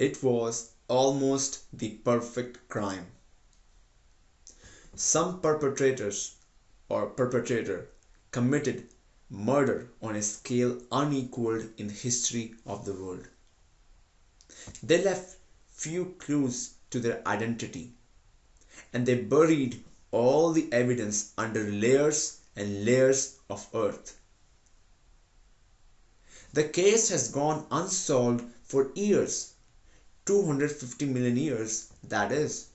It was almost the perfect crime. Some perpetrators or perpetrator committed murder on a scale unequaled in the history of the world. They left few clues to their identity and they buried all the evidence under layers and layers of earth. The case has gone unsolved for years 250 million years, that is.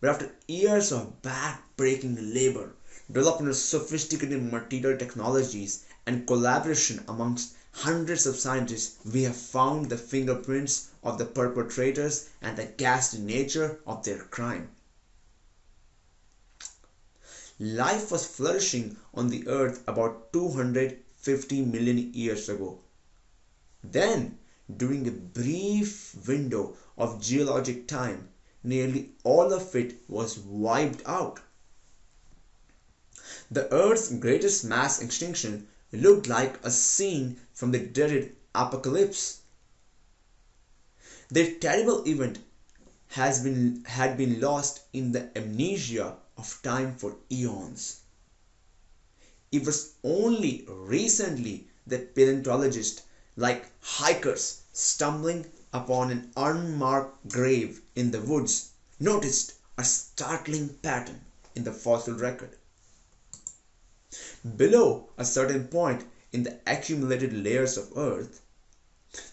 But after years of back-breaking labor, development of sophisticated material technologies, and collaboration amongst hundreds of scientists, we have found the fingerprints of the perpetrators and the ghastly nature of their crime. Life was flourishing on the earth about 250 million years ago. Then, during a brief window of geologic time, nearly all of it was wiped out. The Earth's greatest mass extinction looked like a scene from the dreaded apocalypse. The terrible event has been, had been lost in the amnesia of time for eons. It was only recently that paleontologists, like hikers stumbling upon an unmarked grave in the woods, noticed a startling pattern in the fossil record. Below a certain point in the accumulated layers of earth,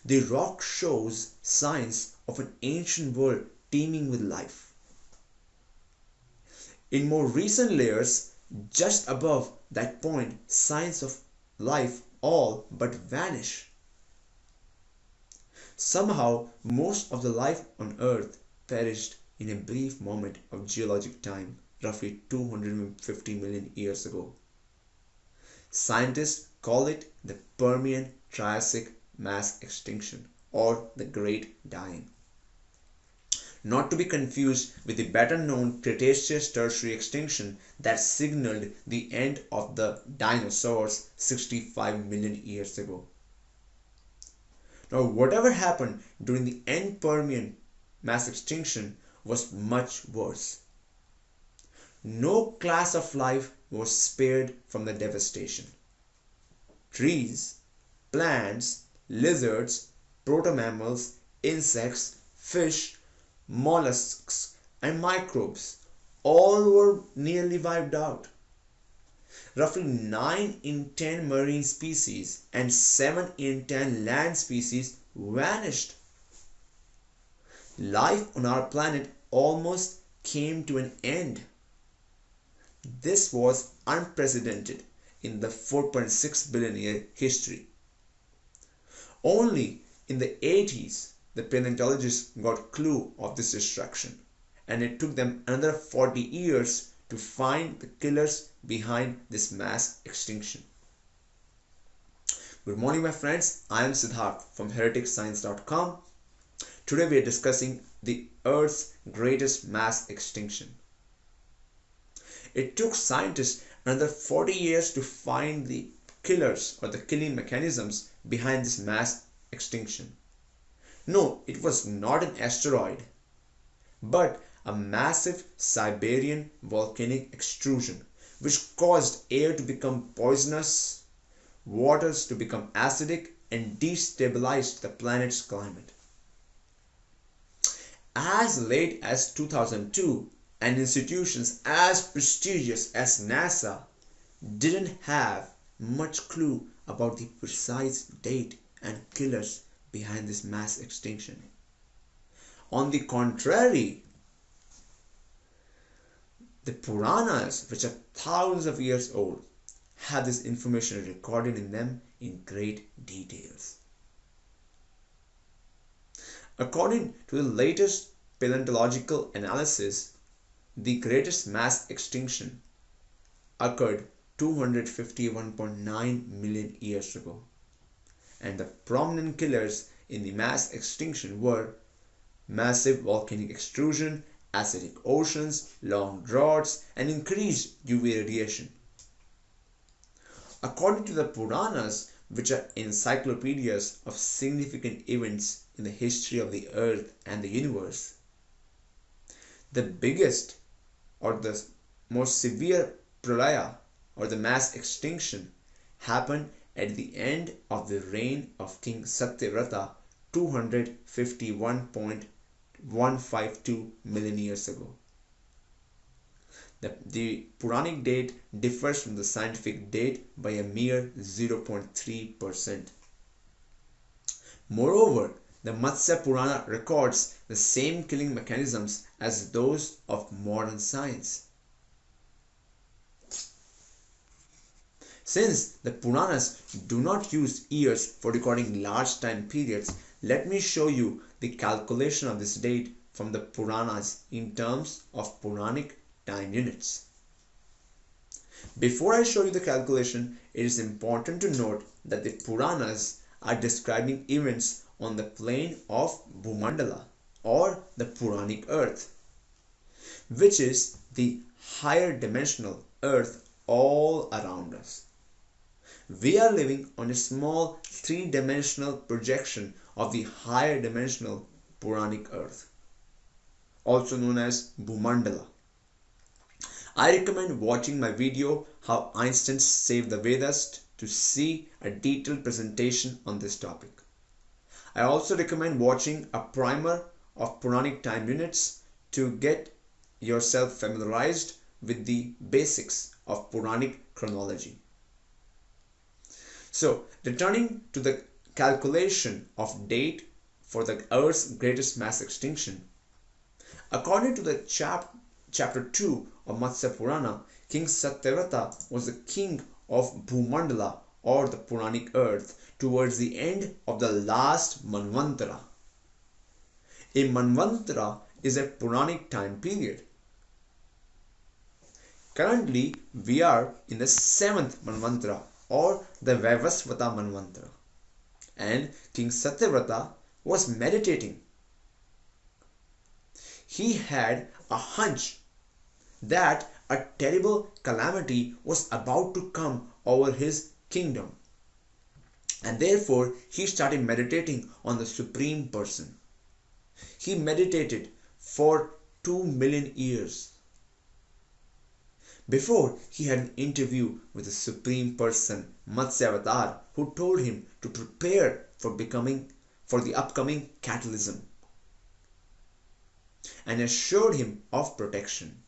the rock shows signs of an ancient world teeming with life. In more recent layers, just above that point, signs of life all but vanish. Somehow, most of the life on Earth perished in a brief moment of geologic time, roughly 250 million years ago. Scientists call it the Permian Triassic mass extinction or the Great Dying not to be confused with the better known Cretaceous tertiary extinction that signaled the end of the dinosaurs 65 million years ago. Now, whatever happened during the end Permian mass extinction was much worse. No class of life was spared from the devastation. Trees, plants, lizards, proto-mammals, insects, fish, mollusks, and microbes all were nearly wiped out. Roughly 9 in 10 marine species and 7 in 10 land species vanished. Life on our planet almost came to an end. This was unprecedented in the 4.6 billion year history. Only in the 80s the paleontologists got clue of this destruction and it took them another 40 years to find the killers behind this mass extinction. Good morning my friends, I am Siddharth from hereticscience.com. Today we are discussing the Earth's greatest mass extinction. It took scientists another 40 years to find the killers or the killing mechanisms behind this mass extinction. No, it was not an asteroid, but a massive Siberian volcanic extrusion which caused air to become poisonous, waters to become acidic, and destabilized the planet's climate. As late as 2002, and institutions as prestigious as NASA didn't have much clue about the precise date and killers behind this mass extinction. On the contrary, the Puranas, which are thousands of years old, have this information recorded in them in great details. According to the latest paleontological analysis, the greatest mass extinction occurred 251.9 million years ago and the prominent killers in the mass extinction were massive volcanic extrusion, acidic oceans, long droughts, and increased UV radiation. According to the Puranas, which are encyclopedias of significant events in the history of the earth and the universe, the biggest or the most severe pralaya or the mass extinction happened at the end of the reign of King Satyavrata, 251. 152 million years ago. The, the Puranic date differs from the scientific date by a mere 0.3%. Moreover, the Matsya Purana records the same killing mechanisms as those of modern science. Since the Puranas do not use years for recording large time periods, let me show you the calculation of this date from the Puranas in terms of Puranic time units. Before I show you the calculation, it is important to note that the Puranas are describing events on the plane of Bhumandala or the Puranic earth, which is the higher dimensional earth all around us. We are living on a small three-dimensional projection of the higher dimensional Puranic earth, also known as Bhumandala. I recommend watching my video How Einstein Saved the Vedas to see a detailed presentation on this topic. I also recommend watching a primer of Puranic time units to get yourself familiarized with the basics of Puranic chronology. So, returning to the calculation of date for the Earth's greatest mass extinction. According to the chap chapter 2 of Matsya Purana, King Satyavrata was the king of Bhumandala or the Puranic earth towards the end of the last Manvantara. A Manvantara is a Puranic time period. Currently, we are in the seventh Manvantara or the Vaivasvata Manvantara. And King Satyavrata was meditating. He had a hunch that a terrible calamity was about to come over his kingdom. And therefore, he started meditating on the Supreme Person. He meditated for two million years. Before, he had an interview with the Supreme Person, Matsyavatar, who told him to prepare for becoming for the upcoming catalysm and assured him of protection.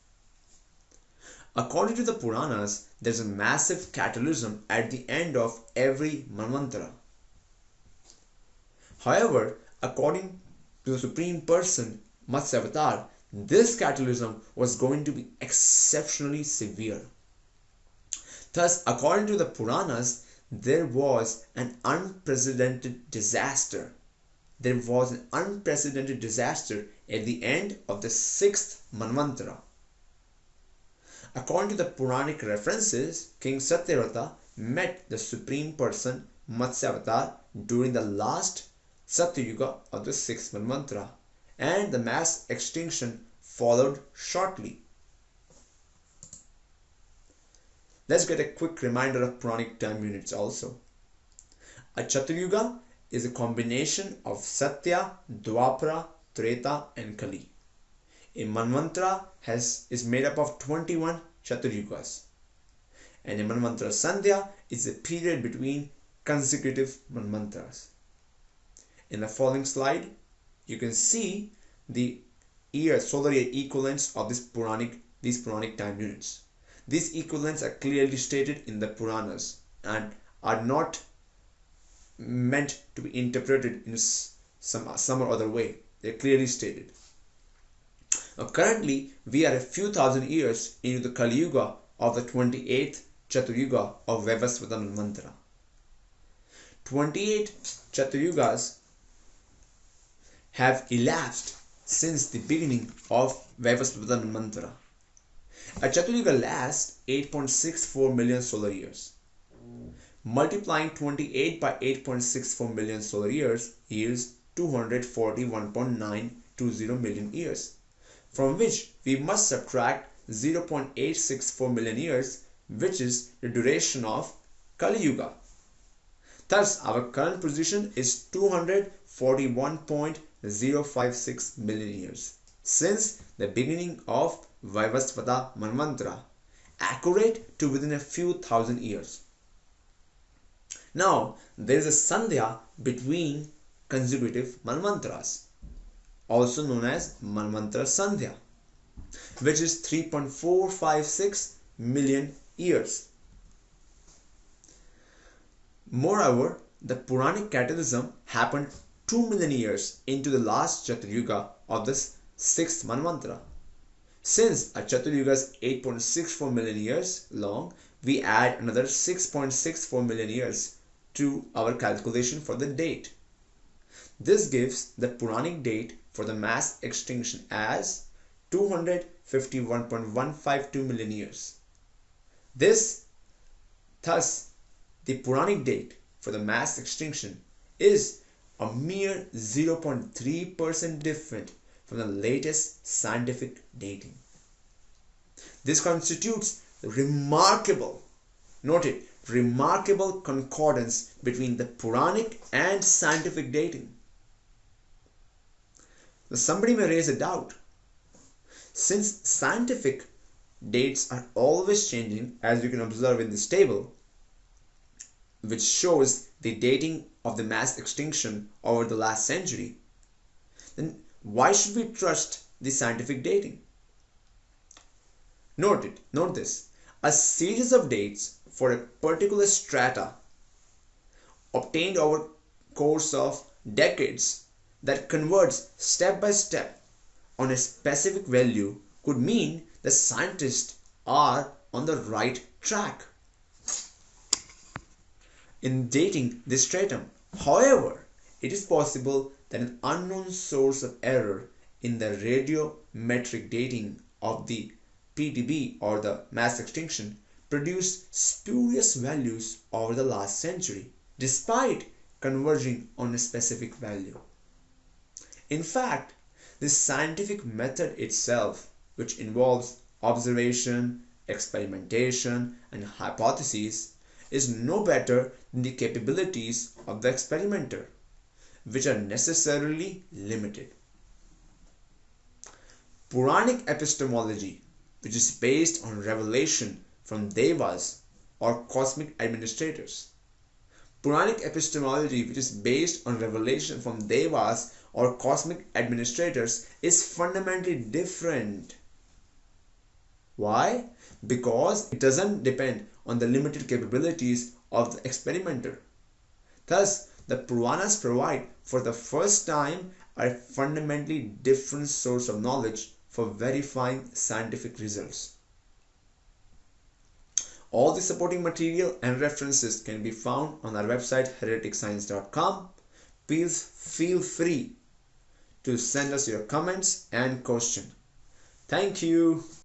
According to the Puranas, there is a massive catalysm at the end of every Manvantara. However, according to the Supreme Person, Matsyavatar, this cataclysm was going to be exceptionally severe. Thus, according to the Puranas, there was an unprecedented disaster. There was an unprecedented disaster at the end of the sixth Manvantara. According to the Puranic references, King Satyavrata met the Supreme Person Matsyavatar during the last Satyuga of the sixth Manvantara and the mass extinction followed shortly. Let's get a quick reminder of Puranic time units also. A Chaturyuga is a combination of Satya, Dwapara, Treta and Kali. A Manvantara has, is made up of 21 Chaturyugas. And a Manvantara Sandhya is a period between consecutive Manvantaras. In the following slide, you can see the year solar year equivalents of this Puranic these Puranic time units. These equivalents are clearly stated in the Puranas and are not meant to be interpreted in some some or other way. They're clearly stated. Now, currently, we are a few thousand years into the Kali Yuga of the 28th Chaturyuga of Vaivasvata Manvantara. 28 Chaturyugas have elapsed since the beginning of Vaivasvata Manvantara. A Chaturyuga lasts 8.64 million solar years. Multiplying 28 by 8.64 million solar years yields 241.920 million years from which we must subtract 0.864 million years which is the duration of Kali Yuga. Thus our current position is 41.056 million years since the beginning of Vaivasvata Manvantara, accurate to within a few thousand years. Now, there is a Sandhya between consecutive Manvantaras, also known as Manvantara Sandhya, which is 3.456 million years. Moreover, the Puranic catalysm happened 2 million years into the last Chaturyuga of this sixth Manvantara. Since a Chaturyuga is 8.64 million years long, we add another 6.64 million years to our calculation for the date. This gives the Puranic date for the mass extinction as 251.152 million years. This, thus, the Puranic date for the mass extinction is a mere 0.3% different from the latest scientific dating. This constitutes remarkable, note it, remarkable concordance between the Puranic and scientific dating. Now somebody may raise a doubt. Since scientific dates are always changing as you can observe in this table, which shows the dating of the mass extinction over the last century, then why should we trust the scientific dating? Note it, note this. A series of dates for a particular strata obtained over course of decades that converts step by step on a specific value could mean the scientists are on the right track in dating this stratum. However, it is possible that an unknown source of error in the radiometric dating of the PTB or the mass extinction produced spurious values over the last century despite converging on a specific value. In fact, the scientific method itself, which involves observation, experimentation, and hypotheses, is no better the capabilities of the experimenter, which are necessarily limited. Puranic epistemology, which is based on revelation from devas or cosmic administrators. Puranic epistemology, which is based on revelation from devas or cosmic administrators, is fundamentally different. Why? Because it doesn't depend on the limited capabilities of the experimenter. Thus, the Puranas provide for the first time a fundamentally different source of knowledge for verifying scientific results. All the supporting material and references can be found on our website hereticscience.com. Please feel free to send us your comments and question. Thank you.